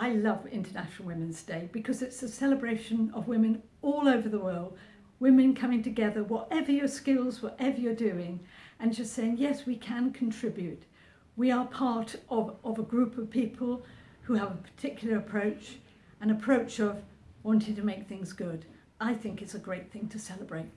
I love International Women's Day because it's a celebration of women all over the world, women coming together, whatever your skills, whatever you're doing, and just saying, yes, we can contribute. We are part of, of a group of people who have a particular approach, an approach of wanting to make things good. I think it's a great thing to celebrate.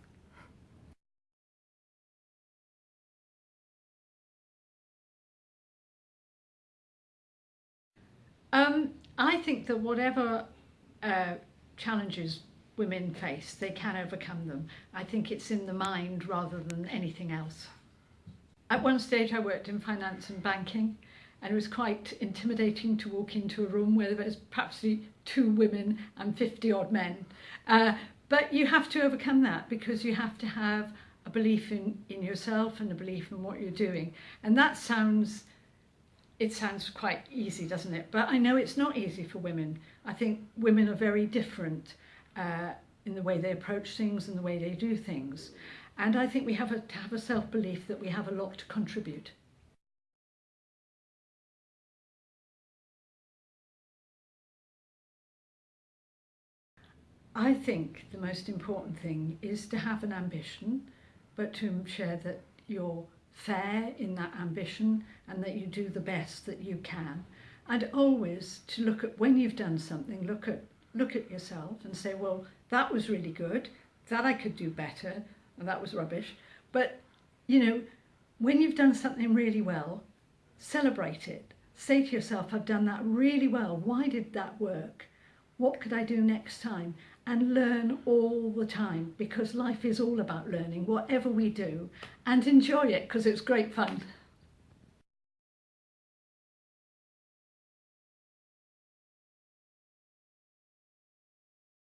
Um, I think that whatever uh, challenges women face, they can overcome them. I think it's in the mind rather than anything else. At one stage I worked in finance and banking and it was quite intimidating to walk into a room where there was perhaps two women and 50 odd men. Uh, but you have to overcome that because you have to have a belief in, in yourself and a belief in what you're doing. And that sounds it sounds quite easy, doesn't it? But I know it's not easy for women. I think women are very different uh, in the way they approach things and the way they do things. And I think we have a, to have a self-belief that we have a lot to contribute. I think the most important thing is to have an ambition, but to share that you're fair in that ambition and that you do the best that you can. And always to look at when you've done something, look at look at yourself and say, well, that was really good, that I could do better, and that was rubbish. But, you know, when you've done something really well, celebrate it. Say to yourself, I've done that really well. Why did that work? What could I do next time? and learn all the time because life is all about learning, whatever we do, and enjoy it because it's great fun.